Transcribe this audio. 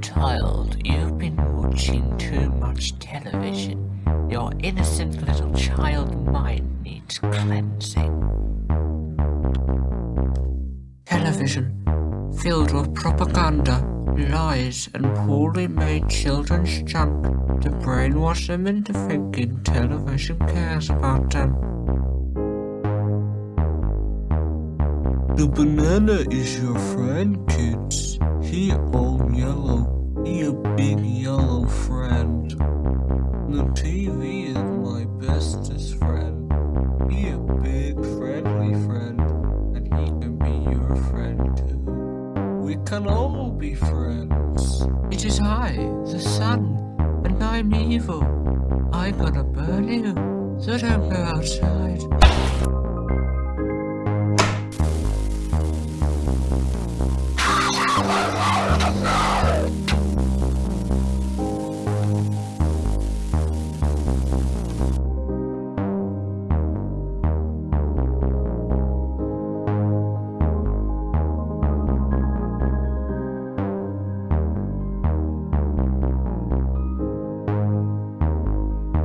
child, you've been watching too much television. Your innocent little child mind needs cleansing. Television, filled with propaganda, lies, and poorly made children's junk to brainwash them into thinking television cares about them. The banana is your friend, kids. He all yellow. A big yellow friend. The TV is my bestest friend. He a big friendly friend. And he can be your friend too. We can all be friends. It is I, the sun, and I'm evil. I'm gonna burn you, so don't go outside.